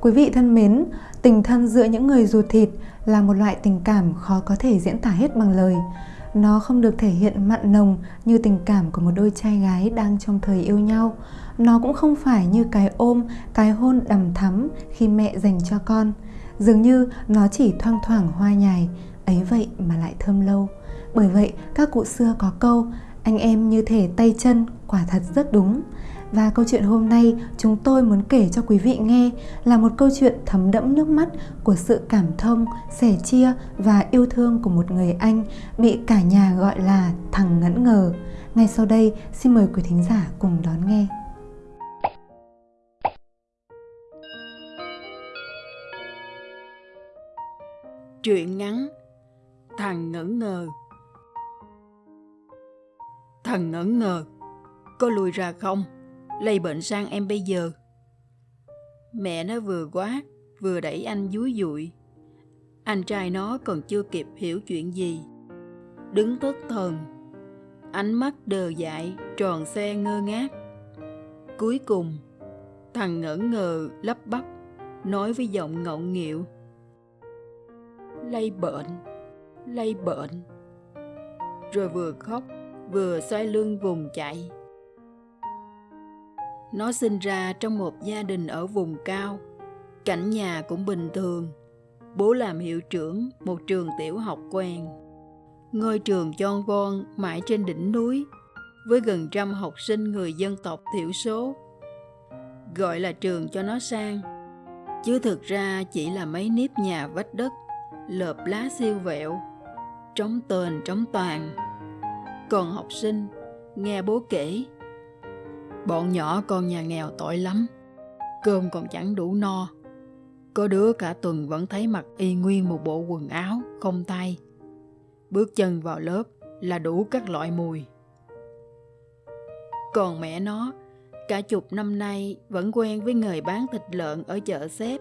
Quý vị thân mến, tình thân giữa những người ruột thịt là một loại tình cảm khó có thể diễn tả hết bằng lời. Nó không được thể hiện mặn nồng như tình cảm của một đôi trai gái đang trong thời yêu nhau. Nó cũng không phải như cái ôm, cái hôn đầm thắm khi mẹ dành cho con. Dường như nó chỉ thoang thoảng hoa nhài, ấy vậy mà lại thơm lâu. Bởi vậy, các cụ xưa có câu, anh em như thể tay chân, quả thật rất đúng. Và câu chuyện hôm nay chúng tôi muốn kể cho quý vị nghe là một câu chuyện thấm đẫm nước mắt của sự cảm thông, sẻ chia và yêu thương của một người anh bị cả nhà gọi là thằng ngẫn ngờ. Ngay sau đây, xin mời quý thính giả cùng đón nghe. Truyện ngắn Thằng ngẩn ngờ Thằng ngẩn ngờ Có lùi ra không? Lây bệnh sang em bây giờ. Mẹ nó vừa quá, vừa đẩy anh dúi dụi. Anh trai nó còn chưa kịp hiểu chuyện gì. Đứng thất thần, ánh mắt đờ dại, tròn xe ngơ ngác. Cuối cùng, thằng ngẩn ngờ lắp bắp, nói với giọng ngọng nghịu. Lây bệnh, lây bệnh. Rồi vừa khóc, vừa xoay lưng vùng chạy. Nó sinh ra trong một gia đình ở vùng cao. Cảnh nhà cũng bình thường. Bố làm hiệu trưởng một trường tiểu học quen. Ngôi trường tròn von mãi trên đỉnh núi với gần trăm học sinh người dân tộc thiểu số. Gọi là trường cho nó sang, chứ thực ra chỉ là mấy nếp nhà vách đất, lợp lá siêu vẹo, trống tền trống toàn. Còn học sinh, nghe bố kể, Bọn nhỏ con nhà nghèo tội lắm, cơm còn chẳng đủ no. Có đứa cả tuần vẫn thấy mặc y nguyên một bộ quần áo, không tay. Bước chân vào lớp là đủ các loại mùi. Còn mẹ nó, cả chục năm nay vẫn quen với người bán thịt lợn ở chợ xếp,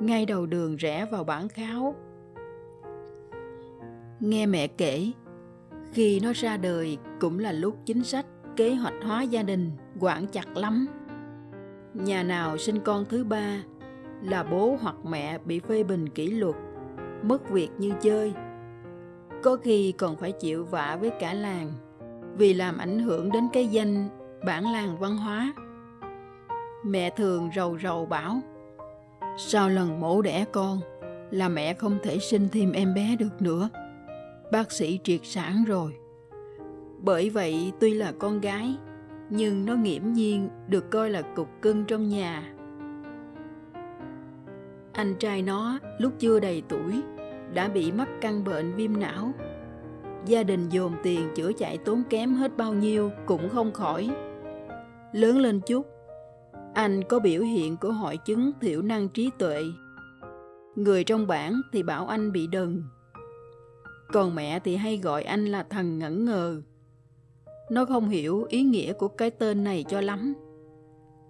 ngay đầu đường rẽ vào bản kháo. Nghe mẹ kể, khi nó ra đời cũng là lúc chính sách kế hoạch hóa gia đình quản chặt lắm. Nhà nào sinh con thứ ba là bố hoặc mẹ bị phê bình kỷ luật, mất việc như chơi. Có khi còn phải chịu vạ với cả làng vì làm ảnh hưởng đến cái danh bản làng văn hóa. Mẹ thường rầu rầu bảo Sau lần mổ đẻ con là mẹ không thể sinh thêm em bé được nữa. Bác sĩ triệt sản rồi. Bởi vậy tuy là con gái, nhưng nó nghiễm nhiên được coi là cục cưng trong nhà. Anh trai nó lúc chưa đầy tuổi đã bị mắc căn bệnh viêm não. Gia đình dồn tiền chữa chạy tốn kém hết bao nhiêu cũng không khỏi. Lớn lên chút, anh có biểu hiện của hội chứng thiểu năng trí tuệ. Người trong bản thì bảo anh bị đần. Còn mẹ thì hay gọi anh là thằng ngẩn ngờ nó không hiểu ý nghĩa của cái tên này cho lắm.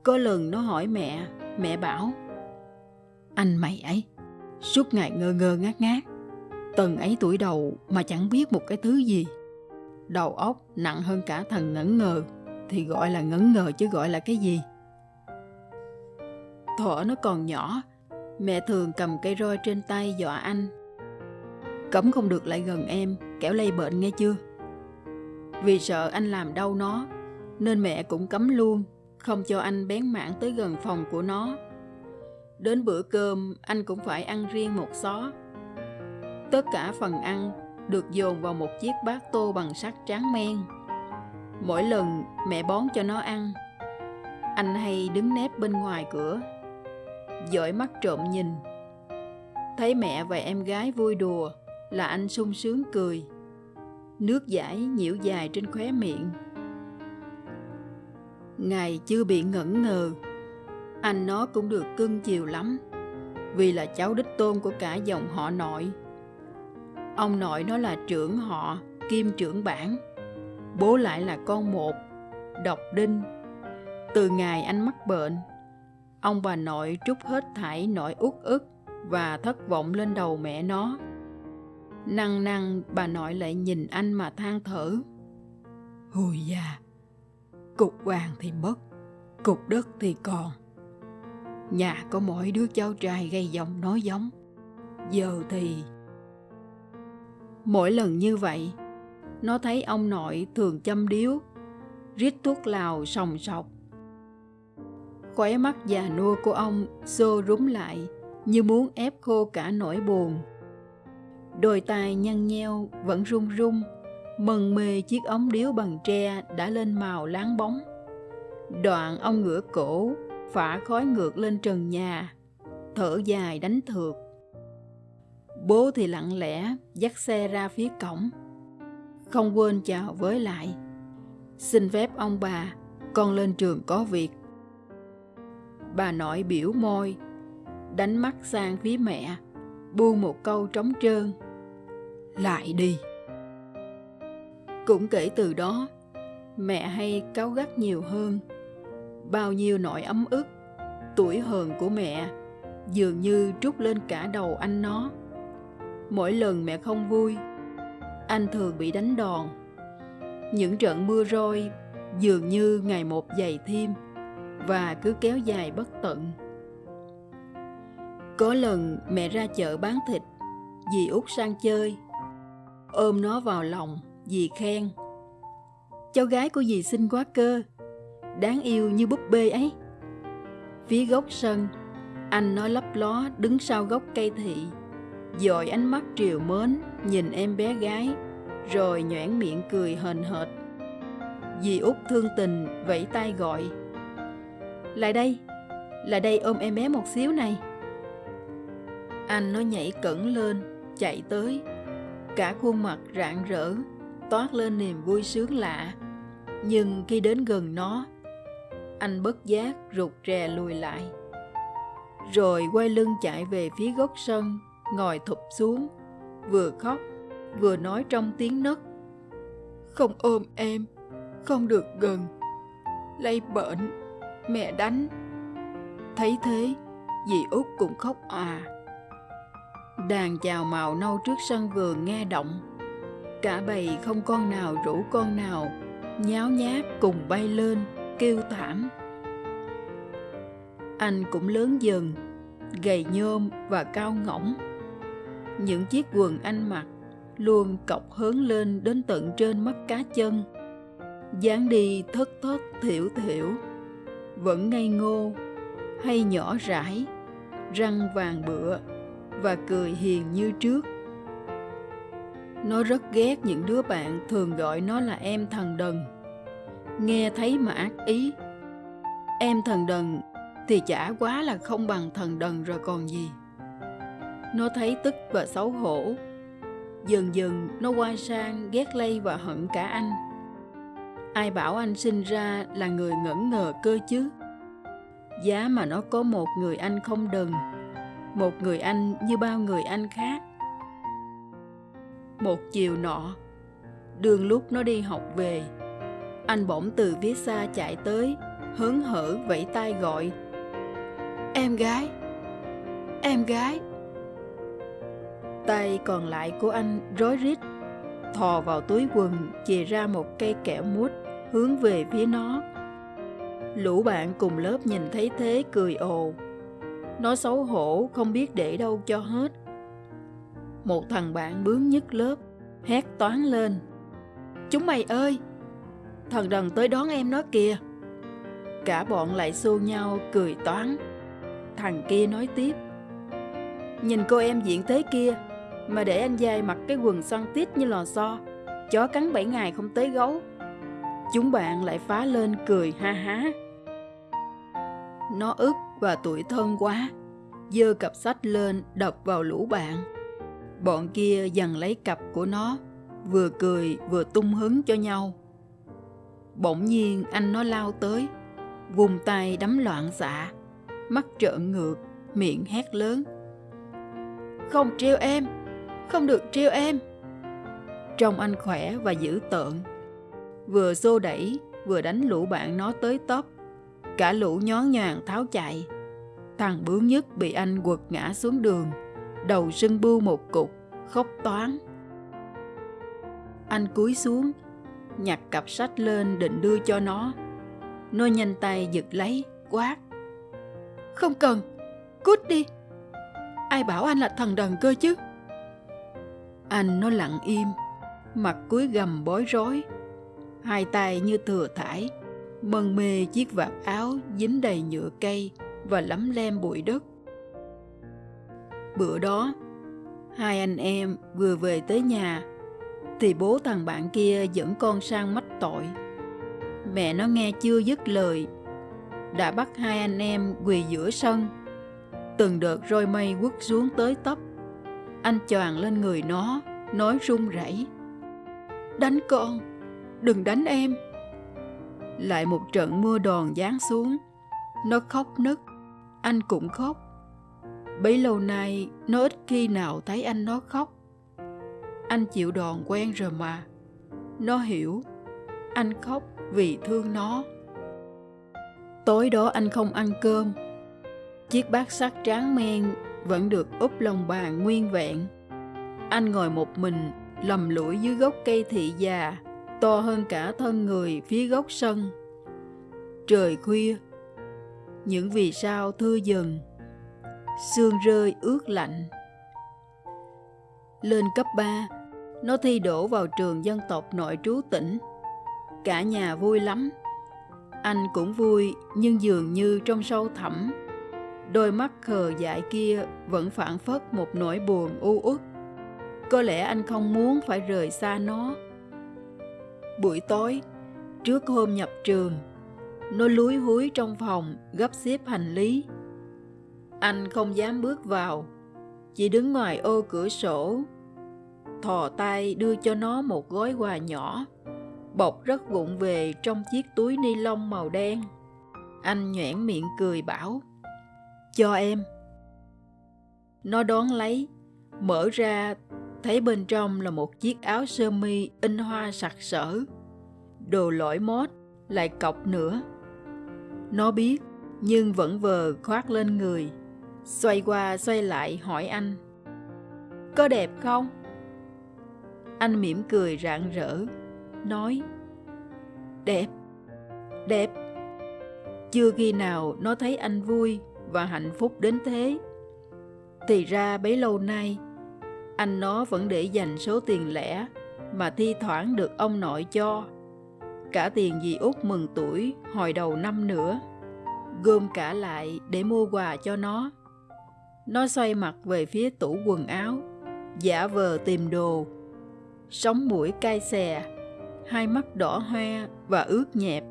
Có lần nó hỏi mẹ, mẹ bảo Anh mày ấy, suốt ngày ngơ ngơ ngác ngác Tần ấy tuổi đầu mà chẳng biết một cái thứ gì. Đầu óc nặng hơn cả thằng ngẩn ngờ Thì gọi là ngẩn ngờ chứ gọi là cái gì? Thuở nó còn nhỏ Mẹ thường cầm cây roi trên tay dọa anh Cấm không được lại gần em Kẻo lây bệnh nghe chưa? Vì sợ anh làm đau nó, nên mẹ cũng cấm luôn, không cho anh bén mảng tới gần phòng của nó. Đến bữa cơm, anh cũng phải ăn riêng một xó. Tất cả phần ăn được dồn vào một chiếc bát tô bằng sắt tráng men. Mỗi lần mẹ bón cho nó ăn, anh hay đứng nép bên ngoài cửa, dõi mắt trộm nhìn. Thấy mẹ và em gái vui đùa là anh sung sướng cười nước giải nhiễu dài trên khóe miệng. Ngài chưa bị ngẩn ngờ, anh nó cũng được cưng chiều lắm, vì là cháu đích tôn của cả dòng họ nội. Ông nội nó là trưởng họ, kim trưởng bản, bố lại là con một, độc đinh. Từ ngày anh mắc bệnh, ông bà nội trút hết thảy nỗi uất ức và thất vọng lên đầu mẹ nó. Năng năng bà nội lại nhìn anh mà than thở. Hồi già, cục vàng thì mất, cục đất thì còn. Nhà có mỗi đứa cháu trai gây giọng nói giống. Giờ thì... Mỗi lần như vậy, nó thấy ông nội thường châm điếu, rít thuốc lào sòng sọc. Khóe mắt già nua của ông xô rúm lại như muốn ép khô cả nỗi buồn. Đôi tai nhăn nheo vẫn run run, mần mê chiếc ống điếu bằng tre đã lên màu láng bóng. Đoạn ông ngửa cổ, phả khói ngược lên trần nhà, thở dài đánh thượt. Bố thì lặng lẽ dắt xe ra phía cổng, không quên chào với lại. Xin phép ông bà, con lên trường có việc. Bà nội biểu môi, đánh mắt sang phía mẹ, buông một câu trống trơn. Lại đi. Cũng kể từ đó, mẹ hay cáu gắt nhiều hơn. Bao nhiêu nỗi ấm ức, tuổi hờn của mẹ dường như trút lên cả đầu anh nó. Mỗi lần mẹ không vui, anh thường bị đánh đòn. Những trận mưa roi dường như ngày một dày thêm và cứ kéo dài bất tận. Có lần mẹ ra chợ bán thịt, dì út sang chơi, ôm nó vào lòng, dì khen. Cháu gái của dì xinh quá cơ, đáng yêu như búp bê ấy. Phía góc sân, anh nói lấp ló đứng sau gốc cây thị, dội ánh mắt triều mến nhìn em bé gái, rồi nhoẻn miệng cười hờn hợt. Dì út thương tình vẫy tay gọi. Lại đây, lại đây ôm em bé một xíu này. Anh nó nhảy cẩn lên, chạy tới. Cả khuôn mặt rạng rỡ, toát lên niềm vui sướng lạ. Nhưng khi đến gần nó, anh bất giác rụt rè lùi lại. Rồi quay lưng chạy về phía gốc sân, ngồi thụp xuống, vừa khóc, vừa nói trong tiếng nấc. Không ôm em, không được gần. Lây bệnh, mẹ đánh. Thấy thế, dì út cũng khóc à. Đàn chào màu nâu trước sân vườn nghe động. Cả bầy không con nào rủ con nào, nháo nhác cùng bay lên, kêu thảm. Anh cũng lớn dần, gầy nhôm và cao ngỗng. Những chiếc quần anh mặc luôn cọc hớn lên đến tận trên mắt cá chân. dáng đi thất thất thiểu thiểu, vẫn ngây ngô hay nhỏ rãi, răng vàng bựa và cười hiền như trước. Nó rất ghét những đứa bạn thường gọi nó là em thần đần. Nghe thấy mà ác ý. Em thần đần thì chả quá là không bằng thần đần rồi còn gì. Nó thấy tức và xấu hổ. Dần dần nó quay sang ghét lây và hận cả anh. Ai bảo anh sinh ra là người ngẩn ngờ cơ chứ? Giá mà nó có một người anh không đần một người anh như bao người anh khác. Một chiều nọ, đường lúc nó đi học về, anh bỗng từ phía xa chạy tới, hớn hở vẫy tay gọi, em gái em gái. Tay còn lại của anh rối rít, thò vào túi quần, chìa ra một cây kẹo mút, hướng về phía nó. Lũ bạn cùng lớp nhìn thấy thế cười ồ nó xấu hổ không biết để đâu cho hết. Một thằng bạn bướng nhất lớp, hét toán lên. Chúng mày ơi, thằng đần tới đón em nó kìa. Cả bọn lại xô nhau cười toán. Thằng kia nói tiếp. Nhìn cô em diện thế kia, mà để anh dai mặc cái quần xoăn tít như lò xo, chó cắn bảy ngày không tới gấu. Chúng bạn lại phá lên cười ha há. Nó ức và tuổi thân quá. Dơ cặp sách lên đập vào lũ bạn. Bọn kia dần lấy cặp của nó, vừa cười vừa tung hứng cho nhau. Bỗng nhiên anh nó lao tới, vùng tay đấm loạn xạ, mắt trợn ngược, miệng hét lớn. Không trêu em, không được trêu em. Trông anh khỏe và dữ tợn. Vừa xô đẩy, vừa đánh lũ bạn nó tới tấp. Cả lũ nhón nhàng tháo chạy. Thằng bướng nhất bị anh quật ngã xuống đường, đầu sưng bưu một cục, khóc toán. Anh cúi xuống, nhặt cặp sách lên định đưa cho nó. Nó nhanh tay giật lấy, quát. Không cần, cút đi. Ai bảo anh là thần đần cơ chứ? Anh nó lặng im, mặt cúi gầm bối rối, hai tay như thừa thải, mân mê chiếc vạt áo dính đầy nhựa cây và lấm lem bụi đất. Bữa đó, hai anh em vừa về tới nhà, thì bố thằng bạn kia dẫn con sang mách tội. Mẹ nó nghe chưa dứt lời, đã bắt hai anh em quỳ giữa sân. Từng đợt roi mây quất xuống tới tấp. Anh choàng lên người nó, nói run rẩy. Đánh con, đừng đánh em. Lại một trận mưa đòn giáng xuống. Nó khóc nức, anh cũng khóc. Bấy lâu nay, nó ít khi nào thấy anh nó khóc. Anh chịu đòn quen rồi mà. Nó hiểu, anh khóc vì thương nó. Tối đó anh không ăn cơm. Chiếc bát sắt tráng men vẫn được úp lòng bàn nguyên vẹn. Anh ngồi một mình, lầm lũi dưới gốc cây thị già, to hơn cả thân người phía góc sân. Trời khuya, những vì sao thưa dần, sương rơi ướt lạnh. Lên cấp 3, nó thi đổ vào trường dân tộc nội trú tỉnh. Cả nhà vui lắm. Anh cũng vui, nhưng dường như trong sâu thẳm, đôi mắt khờ dại kia vẫn phản phất một nỗi buồn u uất. Có lẽ anh không muốn phải rời xa nó. Buổi tối, trước hôm nhập trường, nó lúi húi trong phòng gấp xếp hành lý. Anh không dám bước vào, chỉ đứng ngoài ô cửa sổ, thò tay đưa cho nó một gói quà nhỏ, bọc rất vụng về trong chiếc túi ni lông màu đen. Anh nhoẻn miệng cười bảo, cho em. Nó đón lấy, mở ra thấy bên trong là một chiếc áo sơ mi in hoa sặc sỡ. Đồ lỗi mốt, lại cọc nữa. Nó biết, nhưng vẫn vờ khoác lên người. Xoay qua xoay lại hỏi anh. Có đẹp không? Anh mỉm cười rạng rỡ, nói Đẹp, đẹp. Chưa khi nào nó thấy anh vui và hạnh phúc đến thế. Thì ra bấy lâu nay, anh nó vẫn để dành số tiền lẻ mà thi thoảng được ông nội cho. Cả tiền dì út mừng tuổi hồi đầu năm nữa. Gom cả lại để mua quà cho nó. Nó xoay mặt về phía tủ quần áo, giả vờ tìm đồ. Sống mũi cay xè, hai mắt đỏ hoe và ướt nhẹp.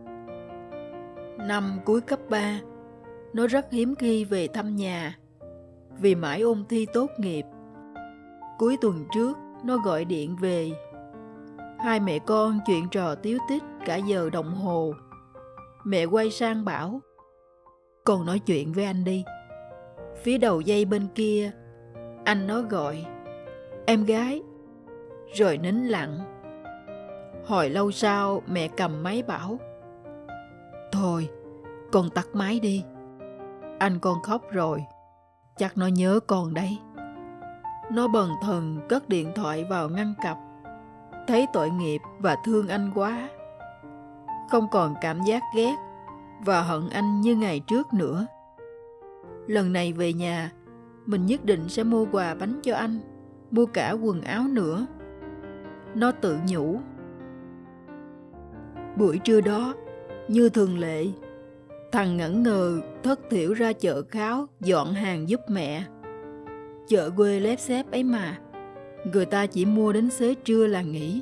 Năm cuối cấp 3, nó rất hiếm khi về thăm nhà vì mãi ôn thi tốt nghiệp. Cuối tuần trước, nó gọi điện về. Hai mẹ con chuyện trò tiếu tích cả giờ đồng hồ. Mẹ quay sang bảo, con nói chuyện với anh đi. Phía đầu dây bên kia, anh nó gọi, em gái, rồi nín lặng. Hồi lâu sau mẹ cầm máy bảo, thôi, con tắt máy đi. Anh con khóc rồi, chắc nó nhớ con đấy. Nó bần thần cất điện thoại vào ngăn cặp, thấy tội nghiệp và thương anh quá. Không còn cảm giác ghét và hận anh như ngày trước nữa. Lần này về nhà, mình nhất định sẽ mua quà bánh cho anh, mua cả quần áo nữa. Nó tự nhủ. Buổi trưa đó, như thường lệ, thằng ngẩn ngờ thất thiểu ra chợ kháo dọn hàng giúp mẹ. Chợ quê lép xép ấy mà, người ta chỉ mua đến xế trưa là nghỉ.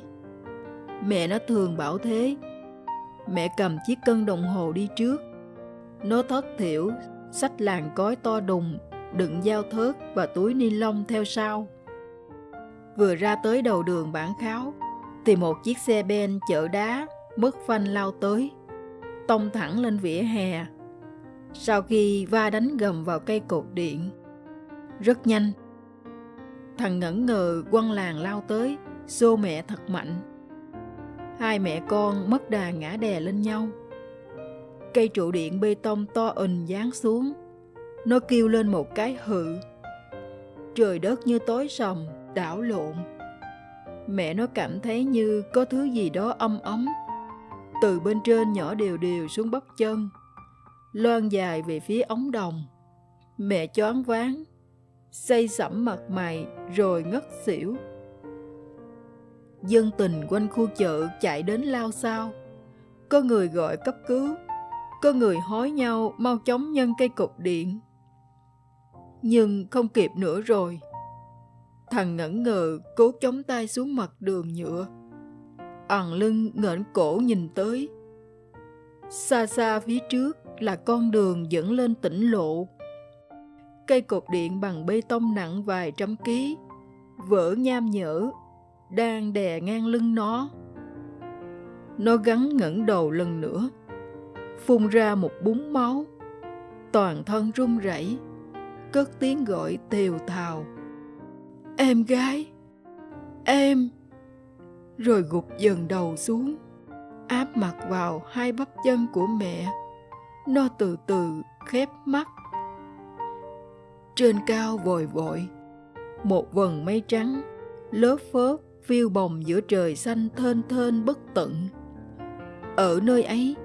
Mẹ nó thường bảo thế, Mẹ cầm chiếc cân đồng hồ đi trước. Nó thất thiểu, sách làng cói to đùng, đựng dao thớt và túi ni lông theo sau. Vừa ra tới đầu đường bản kháo, thì một chiếc xe ben chở đá mất phanh lao tới, tông thẳng lên vỉa hè. Sau khi va đánh gầm vào cây cột điện, rất nhanh. Thằng ngẩn ngờ quăng làng lao tới, xô mẹ thật mạnh hai mẹ con mất đà ngã đè lên nhau. Cây trụ điện bê tông to ình giáng xuống. Nó kêu lên một cái hự. Trời đất như tối sầm, đảo lộn. Mẹ nó cảm thấy như có thứ gì đó âm ấm. Từ bên trên nhỏ đều đều xuống bắp chân. Loan dài về phía ống đồng. Mẹ choáng váng, say sẩm mặt mày rồi ngất xỉu. Dân tình quanh khu chợ chạy đến lao sao. Có người gọi cấp cứu, có người hối nhau mau chóng nhân cây cột điện. Nhưng không kịp nữa rồi. Thằng ngẩn ngờ cố chống tay xuống mặt đường nhựa. ẩn lưng ngẩng cổ nhìn tới. Xa xa phía trước là con đường dẫn lên tỉnh lộ. Cây cột điện bằng bê tông nặng vài trăm ký, vỡ nham nhở, đang đè ngang lưng nó. Nó gắn ngẩng đầu lần nữa, phun ra một búng máu, toàn thân run rẩy, cất tiếng gọi tiều thào. Em gái, em, rồi gục dần đầu xuống, áp mặt vào hai bắp chân của mẹ. Nó từ từ khép mắt. Trên cao vội vội, một vần mây trắng, lớp phớp phiêu bồng giữa trời xanh thênh thênh bất tận. Ở nơi ấy,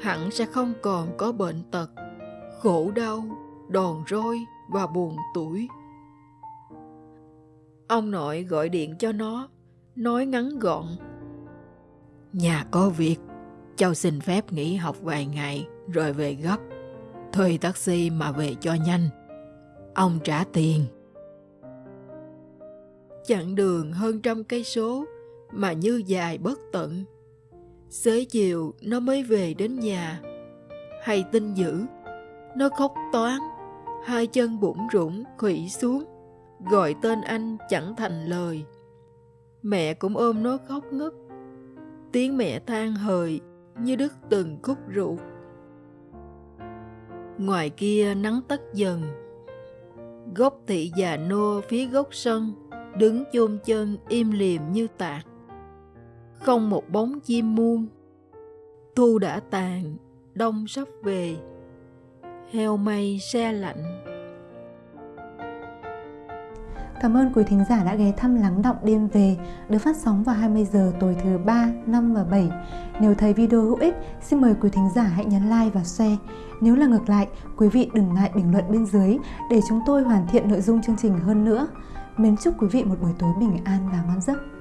hẳn sẽ không còn có bệnh tật, khổ đau, đòn roi và buồn tuổi. Ông nội gọi điện cho nó, nói ngắn gọn. Nhà có việc, cháu xin phép nghỉ học vài ngày rồi về gấp. Thuê taxi mà về cho nhanh. Ông trả tiền. Chặng đường hơn trăm cây số mà như dài bất tận. Xế chiều nó mới về đến nhà. Hay tin dữ, nó khóc toán, hai chân bụng rủng khủy xuống, gọi tên anh chẳng thành lời. Mẹ cũng ôm nó khóc ngất. Tiếng mẹ than hời như đứt từng khúc ruột. Ngoài kia nắng tắt dần. Gốc thị già nô phía gốc sân, đứng chôn chân im liềm như tạc. Không một bóng chim muôn. Thu đã tàn, đông sắp về. Heo mây xe lạnh. Cảm ơn quý thính giả đã ghé thăm Lắng Động Đêm Về được phát sóng vào 20 giờ tối thứ 3, 5 và 7. Nếu thấy video hữu ích, xin mời quý thính giả hãy nhấn like và share. Nếu là ngược lại, quý vị đừng ngại bình luận bên dưới để chúng tôi hoàn thiện nội dung chương trình hơn nữa. Mến chúc quý vị một buổi tối bình an và ngon giấc.